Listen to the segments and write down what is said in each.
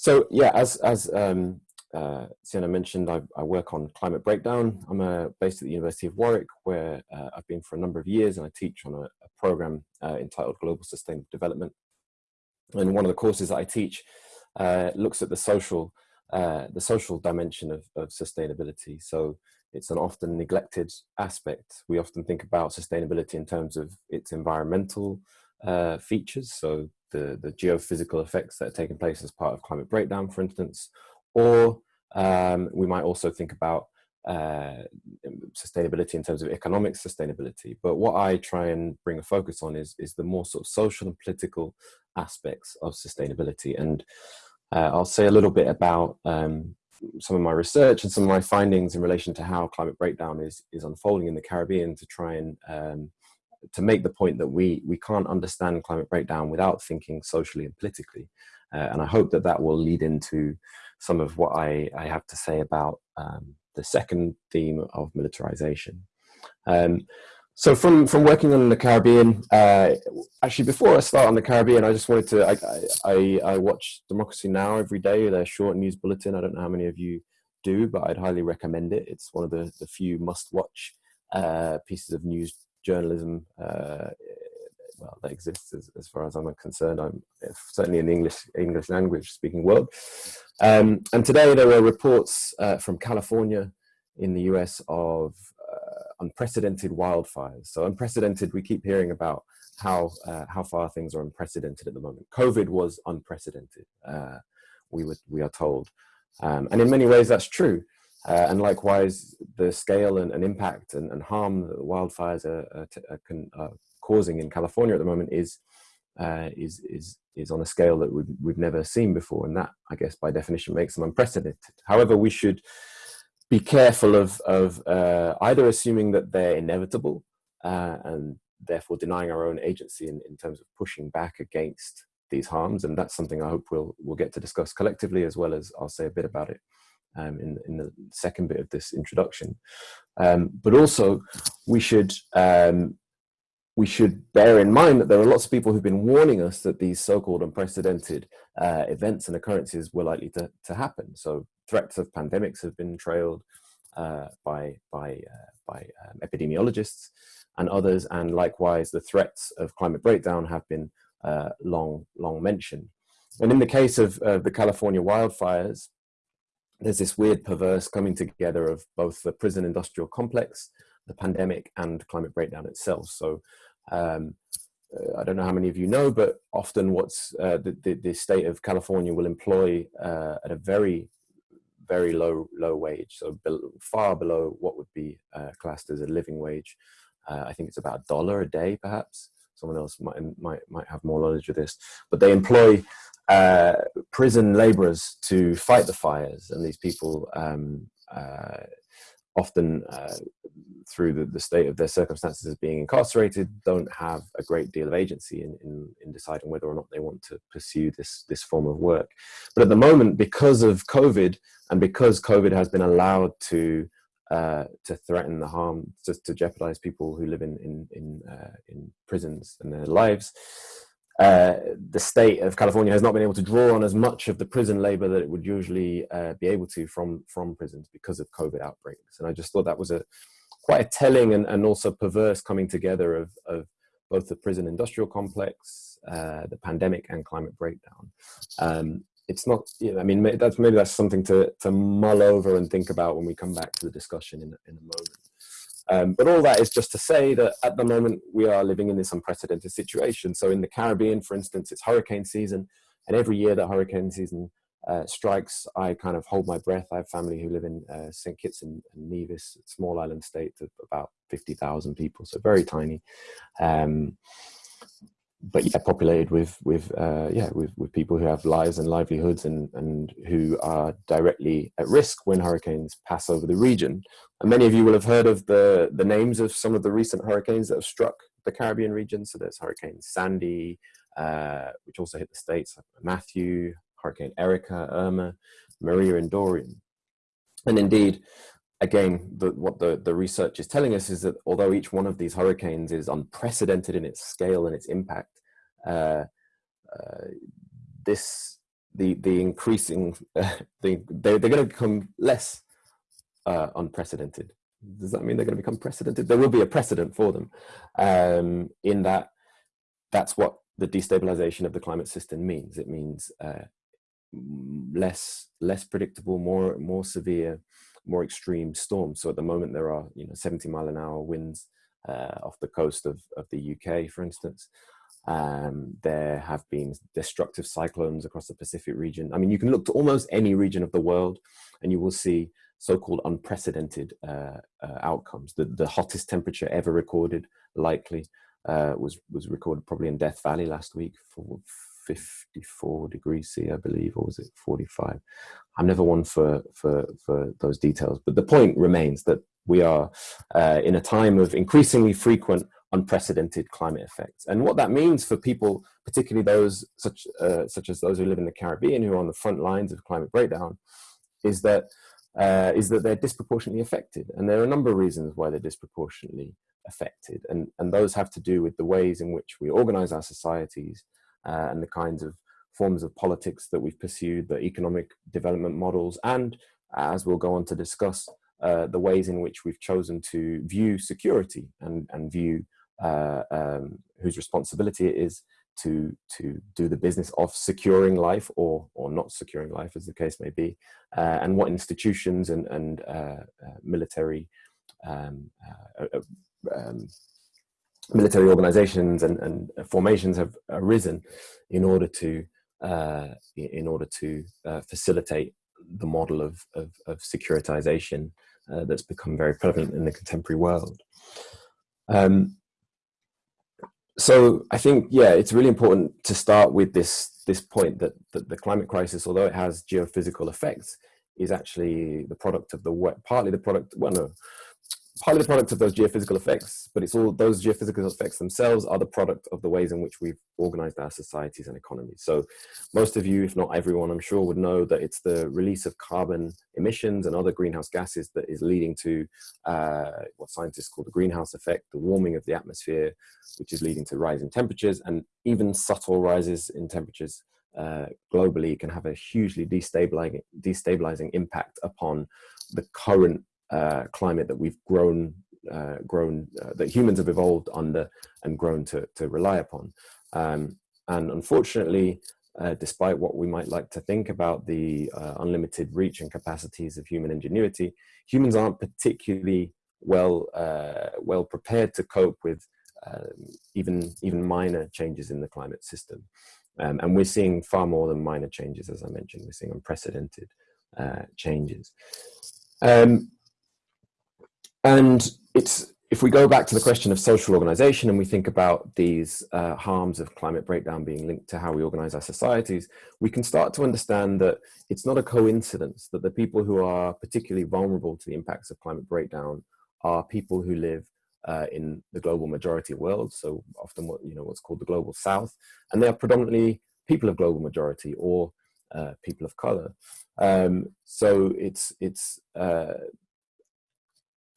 So yeah, as as um, uh, Sienna mentioned, I, I, work on climate breakdown. I'm uh, based at the University of Warwick, where uh, I've been for a number of years, and I teach on a, a program uh, entitled Global Sustainable Development. And one of the courses that I teach uh, looks at the social uh, the social dimension of, of sustainability. So it's an often neglected aspect. We often think about sustainability in terms of its environmental features, so the, the geophysical effects that are taking place as part of climate breakdown, for instance, or um, we might also think about uh, sustainability in terms of economic sustainability. But what I try and bring a focus on is, is the more sort of social and political aspects of sustainability. And uh, I'll say a little bit about um, some of my research and some of my findings in relation to how climate breakdown is, is unfolding in the Caribbean to try and um, to make the point that we, we can't understand climate breakdown without thinking socially and politically. Uh, and I hope that that will lead into some of what I, I have to say about um, the second theme of militarization. Um, so from, from working on the Caribbean, uh, actually before I start on the Caribbean, I just wanted to, I, I, I watch Democracy Now! every day, their short news bulletin. I don't know how many of you do, but I'd highly recommend it. It's one of the, the few must-watch uh, pieces of news journalism uh, well that exists as, as, far as I'm concerned. I'm certainly in the English English language speaking world. Um, and today there were reports uh, from California in the US of uh, unprecedented wildfires. So unprecedented, we keep hearing about how uh, how far things are unprecedented at the moment. COVID was unprecedented. Uh, we were we are told, um, and in many ways that's true. Uh, and likewise, the scale and, and impact and, and, harm that wildfires are, are, are, are, causing in California at the moment is uh, is is is on a scale that we've, we've never seen before, and that, I guess, by definition, makes them unprecedented. However, we should be careful of of uh, either assuming that they're inevitable uh, and therefore denying our own agency in, in terms of pushing back against these harms, and that's something I hope we'll we'll get to discuss collectively as well as I'll say a bit about it um, in, in the second bit of this introduction. Um, but also, we should um, we should bear in mind that there are lots of people who've been warning us that these so-called unprecedented uh, events and occurrences were likely to, to happen. So threats of pandemics have been trailed uh, by, by, uh, by um, epidemiologists and others, and likewise the threats of climate breakdown have been uh, long, long mentioned. And in the case of the California wildfires, there's this weird perverse coming together of both the prison industrial complex, the pandemic and climate breakdown itself. So um, uh, I don't know how many of you know, but often what's uh, the, the, the, state of California will employ uh, at a very, very low, low wage. So far below what would be uh, classed as a living wage. Uh, I think it's about a dollar a day, perhaps. Someone else might, might, might have more knowledge of this, but they employ uh, prison laborers to fight the fires, and these people um, uh, often, uh, through the, the, state of their circumstances as being incarcerated, don't have a great deal of agency in, in, in, deciding whether or not they want to pursue this, this form of work. But at the moment, because of COVID, and because COVID has been allowed to uh, to threaten the harm, just to jeopardize people who live in in in, uh, in prisons and their lives, uh, the state of California has not been able to draw on as much of the prison labor that it would usually uh, be able to from, from prisons because of COVID outbreaks. And I just thought that was a quite a telling and, and also perverse coming together of, of both the prison industrial complex, uh, the pandemic and climate breakdown. Um, it's not, you know, I mean, that's, maybe that's something to, to mull over and think about when we come back to the discussion in, in a moment. Um, but all that is just to say that at the moment we are living in this unprecedented situation. So in the Caribbean, for instance, it's hurricane season, and every year that hurricane season uh, strikes, I kind of hold my breath. I have family who live in uh, St. Kitts and, and, Nevis, small island state of about 50,000 people, so very tiny. Um, but yeah, populated with with uh, yeah with, with people who have lives and livelihoods and and who are directly at risk when hurricanes pass over the region. And many of you will have heard of the the names of some of the recent hurricanes that have struck the Caribbean region. So there's Hurricane Sandy, uh, which also hit the states. Matthew, Hurricane Erika, Irma, Maria, and Dorian. And indeed, again, the, what the, the research is telling us is that although each one of these hurricanes is unprecedented in its scale and its impact, uh, uh, this the the increasing uh, the, they, they're going to become less uh, unprecedented. Does that mean they're going to become precedented? There will be a precedent for them um, in that that's what the destabilization of the climate system means. It means uh, less less predictable, more more severe, more extreme storms. So at the moment there are you know 70 mile an hour winds uh, off the coast of, of the UK, for instance. Um, there have been destructive cyclones across the Pacific region. I mean, you can look to almost any region of the world and you will see so-called unprecedented uh, uh, outcomes. The, the hottest temperature ever recorded, likely, uh, was, was recorded probably in Death Valley last week for 54 degrees C, I believe, or was it 45? I'm never one for, for, for those details, but the point remains that we are uh, in a time of increasingly frequent unprecedented climate effects. And what that means for people, particularly those such, uh, such as those who live in the Caribbean who are on the front lines of climate breakdown, is that, uh, is that they're disproportionately affected. And there are a number of reasons why they're disproportionately affected. And, and those have to do with the ways in which we organize our societies uh, and the kinds of forms of politics that we've pursued, the economic development models, and as we'll go on to discuss, uh, the ways in which we've chosen to view security and, and view uh, um, whose responsibility it is to to do the business of securing life or or not securing life as the case may be uh, and what institutions and and uh, uh military um, uh, um, military organizations and, and formations have arisen in order to uh, in order to facilitate the model of, of, of securitization that's become very prevalent in the contemporary world. Um, so I think, yeah, it's really important to start with this, this point that, that the climate crisis, although it has geophysical effects, is actually the product of the, partly the product, well, no, partly the product of those geophysical effects, but it's all those geophysical effects themselves are the product of the ways in which we've organized our societies and economies. So most of you, if not everyone, I'm sure would know that it's the release of carbon emissions and other greenhouse gases that is leading to uh, what scientists call the greenhouse effect, the warming of the atmosphere, which is leading to rising temperatures and even subtle rises in temperatures uh, globally can have a hugely destabilizing, destabilizing impact upon the current uh, climate that we've grown, uh, grown uh, that humans have evolved under and grown to, to rely upon. Um, and unfortunately, uh, despite what we might like to think about the uh, unlimited reach and capacities of human ingenuity, humans aren't particularly well, uh, well prepared to cope with um, even, even minor changes in the climate system. Um, and we're seeing far more than minor changes, as I mentioned, we're seeing unprecedented changes. Um, and it's if we go back to the question of social organization and we think about these uh, harms of climate breakdown being linked to how we organize our societies, we can start to understand that it's not a coincidence that the people who are particularly vulnerable to the impacts of climate breakdown are people who live uh, in the global majority world, so often what you know what's called the global south, and they are predominantly people of global majority or uh, people of color. Um, so it's it's uh,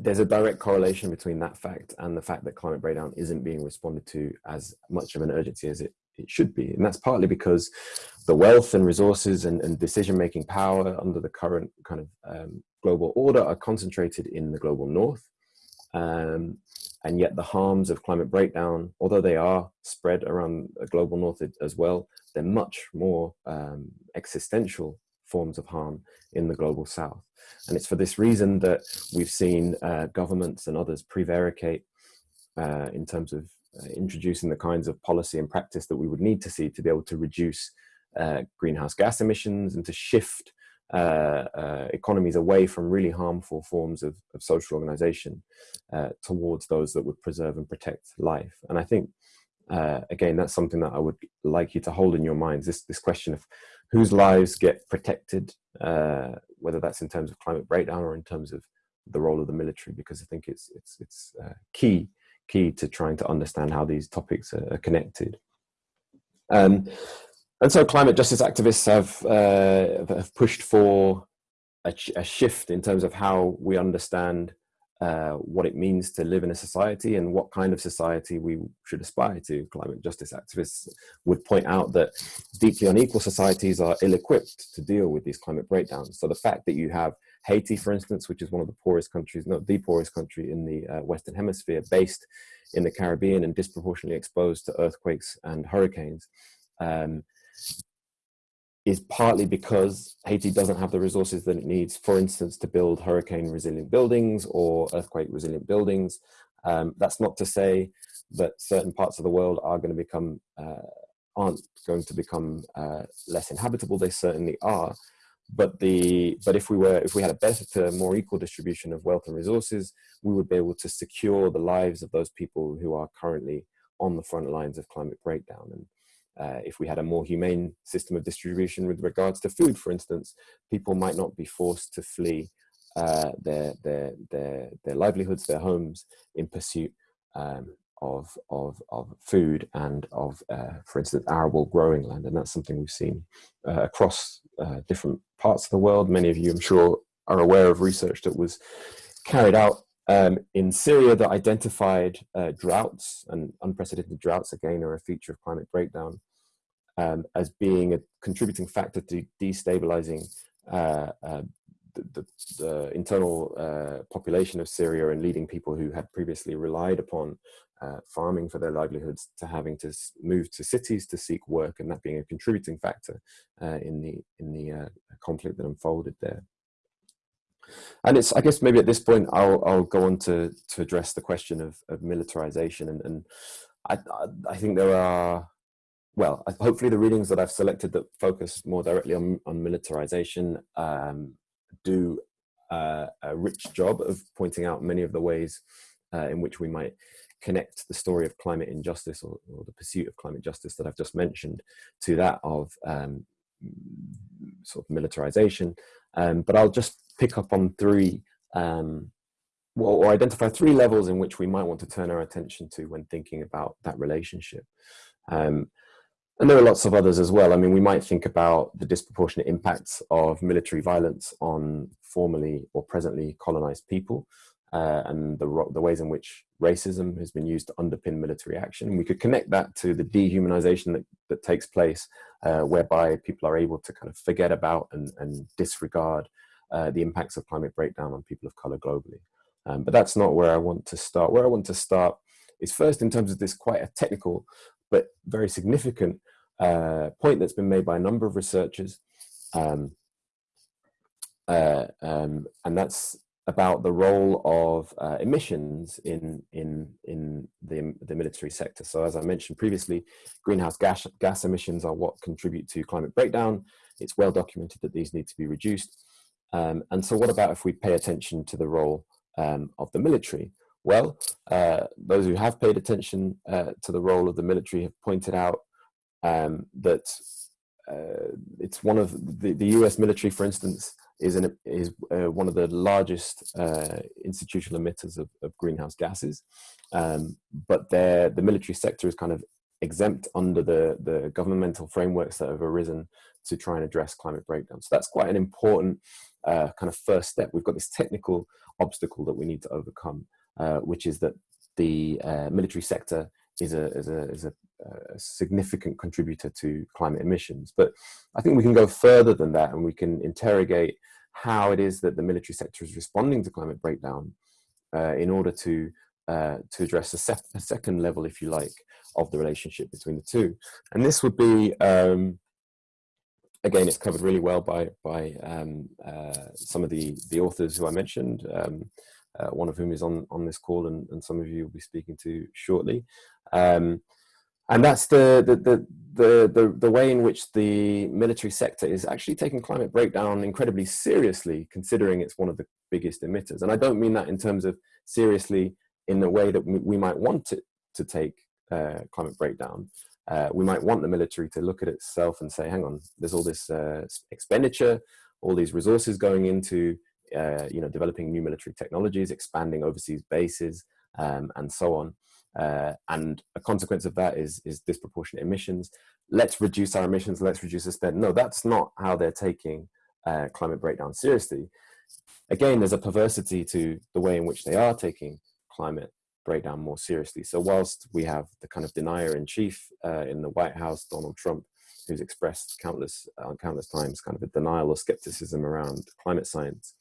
there's a direct correlation between that fact and the fact that climate breakdown isn't being responded to as much of an urgency as it, it should be. And that's partly because the wealth and resources and, and decision-making power under the current kind of um, global order are concentrated in the global north. Um, and yet the harms of climate breakdown, although they are spread around the global north as well, they're much more um, existential forms of harm in the global south. And it's for this reason that we've seen uh, governments and others prevaricate uh, in terms of uh, introducing the kinds of policy and practice that we would need to see to be able to reduce uh, greenhouse gas emissions and to shift uh, uh, economies away from really harmful forms of, of social organization towards those that would preserve and protect life. And I think, again, that's something that I would like you to hold in your minds, this, this question of whose lives get protected, uh, whether that's in terms of climate breakdown or in terms of the role of the military, because I think it's, it's, it's uh, key, key to trying to understand how these topics are, are connected. Um, and so climate justice activists have, uh, have pushed for a, a, shift in terms of how we understand uh, what it means to live in a society and what kind of society we should aspire to. Climate justice activists would point out that deeply unequal societies are ill-equipped to deal with these climate breakdowns. So the fact that you have Haiti, for instance, which is one of the poorest countries, not the poorest country in the uh, Western Hemisphere, based in the Caribbean and disproportionately exposed to earthquakes and hurricanes, um, is partly because Haiti doesn't have the resources that it needs, for instance, to build hurricane resilient buildings or earthquake resilient buildings. Um, that's not to say that certain parts of the world are going to become, uh, aren't going to become uh, less inhabitable. They certainly are. But the but if we were if we had a better, more equal distribution of wealth and resources, we would be able to secure the lives of those people who are currently on the front lines of climate breakdown. And uh, if we had a more humane system of distribution with regards to food, for instance, people might not be forced to flee uh, their, their, their, their livelihoods, their homes in pursuit um, of, of, of food and of, uh, for instance, arable growing land. And that's something we've seen uh, across uh, different parts of the world. Many of you, I'm sure, are aware of research that was carried out um, in Syria that identified uh, droughts and unprecedented droughts, again, are a feature of climate breakdown, um, as being a contributing factor to destabilizing uh, uh, the, the, the, internal uh, population of Syria and leading people who had previously relied upon uh, farming for their livelihoods to having to move to cities to seek work and that being a contributing factor uh, in the, in the conflict that unfolded there. And it's, I guess maybe at this point, I'll, I'll go on to, to address the question of, of militarization. And, and I, I think there are, well, hopefully the readings that I've selected that focus more directly on, on militarization um, do uh, a rich job of pointing out many of the ways uh, in which we might connect the story of climate injustice or, or, the pursuit of climate justice that I've just mentioned to that of um, sort of militarization. Um, but I'll just pick up on three, um, well, or identify three levels in which we might want to turn our attention to when thinking about that relationship. Um, and there are lots of others as well. I mean, we might think about the disproportionate impacts of military violence on formerly or presently colonized people uh, and the, the ways in which racism has been used to underpin military action. we could connect that to the dehumanization that, that takes place, uh, whereby people are able to kind of forget about and, and disregard uh, the impacts of climate breakdown on people of color globally. Um, but that's not where I want to start. Where I want to start is first in terms of this quite a technical but very significant uh, point that's been made by a number of researchers. Um, uh, um, and that's about the role of uh, emissions in in in the the military sector. So as I mentioned previously, greenhouse gas gas emissions are what contribute to climate breakdown. It's well documented that these need to be reduced. Um, and so what about if we pay attention to the role um, of the military? Well, uh, those who have paid attention uh, to the role of the military have pointed out um, that uh, it's one of the, the US military, for instance, is, an, is uh, one of the largest uh, institutional emitters of, of greenhouse gases. Um, but the military sector is kind of exempt under the, the governmental frameworks that have arisen to try and address climate breakdown. So that's quite an important uh, kind of first step. We've got this technical obstacle that we need to overcome, uh, which is that the uh, military sector is a, is, a, is a, a, significant contributor to climate emissions. But I think we can go further than that and we can interrogate how it is that the military sector is responding to climate breakdown uh, in order to, uh, to address a, a, second level, if you like, of the relationship between the two. And this would be um, again, it's covered really well by by um, uh, some of the the authors who I mentioned. Um, uh, one of whom is on on this call, and, and some of you will be speaking to shortly. Um, and that's the the, the the the the way in which the military sector is actually taking climate breakdown incredibly seriously, considering it's one of the biggest emitters. And I don't mean that in terms of seriously in the way that we, might want it to take uh, climate breakdown, uh, we might want the military to look at itself and say, hang on, there's all this uh, expenditure, all these resources going into uh, you know, developing new military technologies, expanding overseas bases, um, and so on. Uh, and a consequence of that is, is disproportionate emissions. Let's reduce our emissions, let's reduce the spend. No, that's not how they're taking uh, climate breakdown seriously. again, there's a perversity to the way in which they are taking climate breakdown more seriously. So whilst we have the kind of denier in chief uh, in the White House, Donald Trump, who's expressed countless countless times kind of a denial or skepticism around climate science,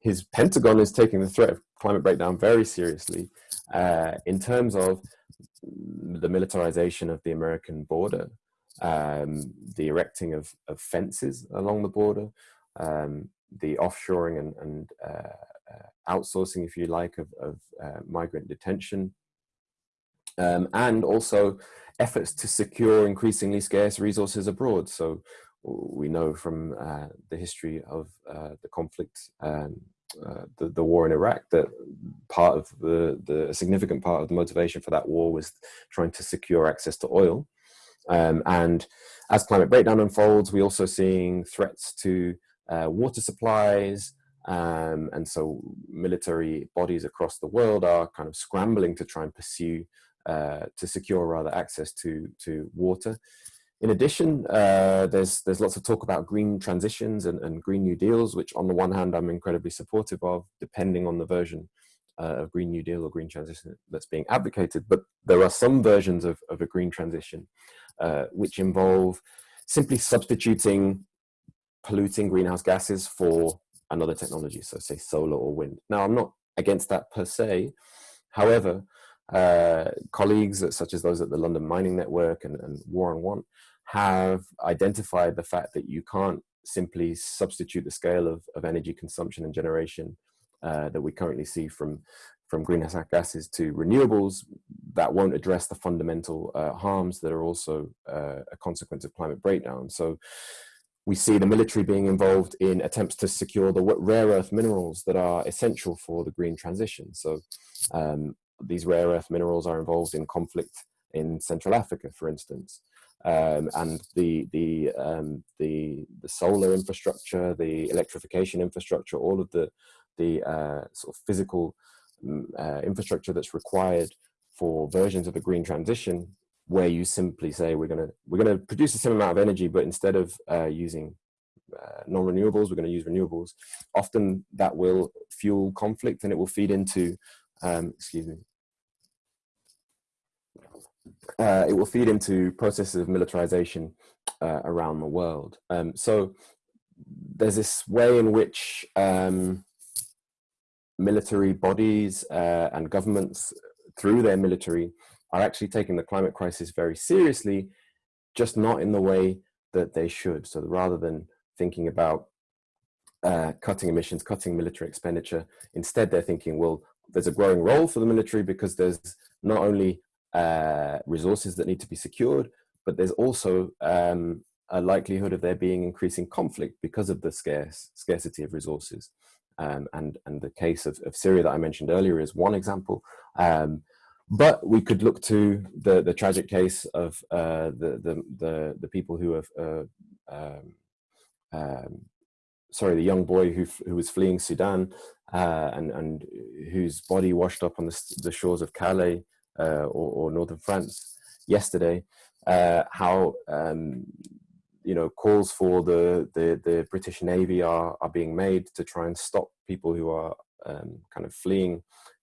his Pentagon is taking the threat of climate breakdown very seriously uh, in terms of the militarization of the American border, um, the erecting of, of, fences along the border, um, the offshoring and, and uh, uh, outsourcing, if you like, of, of uh, migrant detention, um, and also efforts to secure increasingly scarce resources abroad. So we know from uh, the history of uh, the conflict, um, uh, the, the war in Iraq, that part of the, the significant part of the motivation for that war was trying to secure access to oil. Um, and as climate breakdown unfolds, we're also seeing threats to uh, water supplies, um, and so military bodies across the world are kind of scrambling to try and pursue, uh, to secure rather access to, to water. In addition, uh, there's, there's lots of talk about green transitions and, and Green New Deals, which on the one hand I'm incredibly supportive of, depending on the version uh, of Green New Deal or green transition that's being advocated. But there are some versions of, of a green transition uh, which involve simply substituting polluting greenhouse gases for another technology, so say solar or wind. Now, I'm not against that per se. However, uh, colleagues such as those at the London Mining Network and, and War on Want have identified the fact that you can't simply substitute the scale of, of energy consumption and generation uh, that we currently see from from greenhouse gases to renewables that won't address the fundamental uh, harms that are also uh, a consequence of climate breakdown. So we see the military being involved in attempts to secure the rare earth minerals that are essential for the green transition. So um, these rare earth minerals are involved in conflict in Central Africa, for instance. Um, and the the, um, the the solar infrastructure, the electrification infrastructure, all of the the uh, sort of physical mm, uh, infrastructure that's required for versions of a green transition where you simply say we're going to we're going to produce the same amount of energy but instead of uh, using uh, non-renewables we're going to use renewables often that will fuel conflict and it will feed into um, excuse me uh, it will feed into processes of militarization uh, around the world um, so there's this way in which um, military bodies uh, and governments through their military are actually taking the climate crisis very seriously, just not in the way that they should. So rather than thinking about uh, cutting emissions, cutting military expenditure, instead they're thinking, well, there's a growing role for the military because there's not only uh, resources that need to be secured, but there's also um, a likelihood of there being increasing conflict because of the scarce scarcity of resources. Um, and, and the case of, of Syria that I mentioned earlier is one example. Um, but we could look to the, the tragic case of uh, the, the, the, the, people who have, uh, um, um, sorry, the young boy who, who was fleeing Sudan uh, and, and whose body washed up on the, the shores of Calais uh, or, or, northern France yesterday, uh, how um, you know calls for the, the, the British Navy are, are being made to try and stop people who are um, kind of fleeing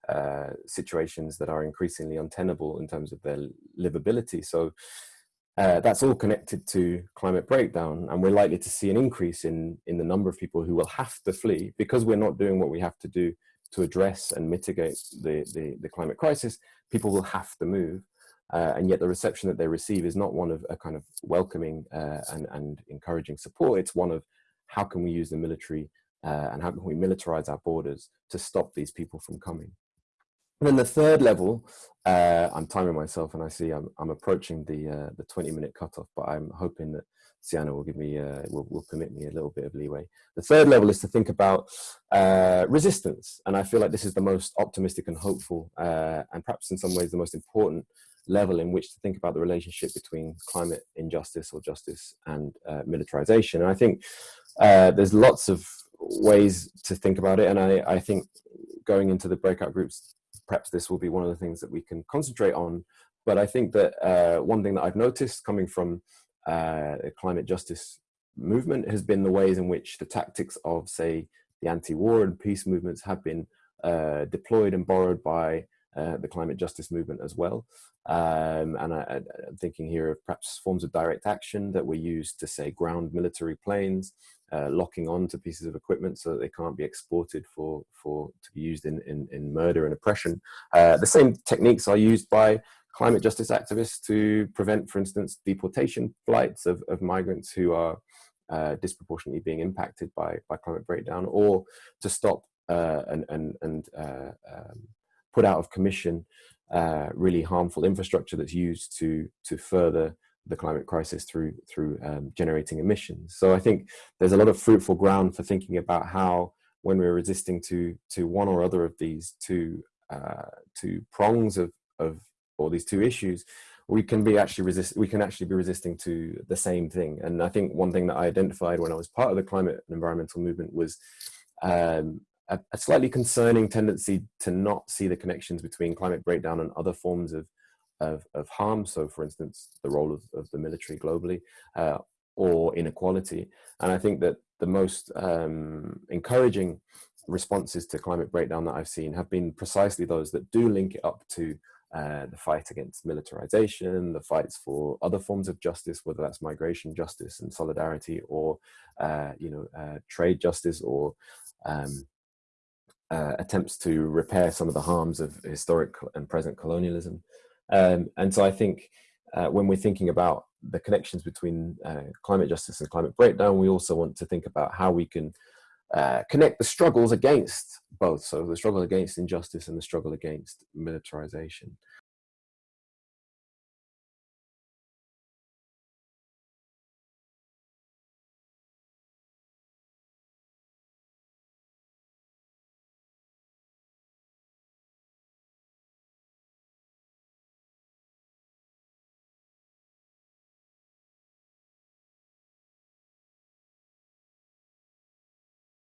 uh, situations that are increasingly untenable in terms of their livability. So uh, that's all connected to climate breakdown, and we're likely to see an increase in in the number of people who will have to flee because we're not doing what we have to do to address and mitigate the the, the climate crisis. People will have to move, uh, and yet the reception that they receive is not one of a kind of welcoming uh, and and encouraging support. It's one of how can we use the military uh, and how can we militarize our borders to stop these people from coming. And then the third level, uh, I'm timing myself and I see I'm, I'm approaching the uh, the 20 minute cutoff, but I'm hoping that Sienna will give me, uh, will, will permit me a little bit of leeway. The third level is to think about uh, resistance. And I feel like this is the most optimistic and hopeful, uh, and perhaps in some ways the most important level in which to think about the relationship between climate injustice or justice and uh, militarization. And I think there's lots of ways to think about it. And I, I think going into the breakout groups perhaps this will be one of the things that we can concentrate on. But I think that uh, one thing that I've noticed coming from uh, climate justice movement has been the ways in which the tactics of, say, the anti-war and peace movements have been uh, deployed and borrowed by uh, the climate justice movement as well. Um, and I, am thinking here of perhaps forms of direct action that were used to say ground military planes, uh, locking on to pieces of equipment so that they can't be exported for, for to be used in, in, in murder and oppression. Uh, the same techniques are used by climate justice activists to prevent, for instance, deportation flights of, of migrants who are uh, disproportionately being impacted by, by climate breakdown or to stop uh, and, and, and uh, um, put out of commission uh, really harmful infrastructure that's used to, to further the climate crisis through, through um, generating emissions. So I think there's a lot of fruitful ground for thinking about how when we're resisting to, to one or other of these two, uh, two prongs of, of, or these two issues, we can be actually resist we can actually be resisting to the same thing and i think one thing that i identified when i was part of the climate and environmental movement was um, a, a, slightly concerning tendency to not see the connections between climate breakdown and other forms of, of, of harm. So for instance, the role of, of the military globally uh, or inequality. And I think that the most um, encouraging responses to climate breakdown that I've seen have been precisely those that do link it up to uh, the fight against militarization, the fights for other forms of justice, whether that's migration justice and solidarity or, uh, you know, uh, trade justice or um, uh, attempts to repair some of the harms of historic and present colonialism. Um, and so I think uh, when we're thinking about the connections between uh, climate justice and climate breakdown, we also want to think about how we can uh, connect the struggles against both. So the struggle against injustice and the struggle against militarization.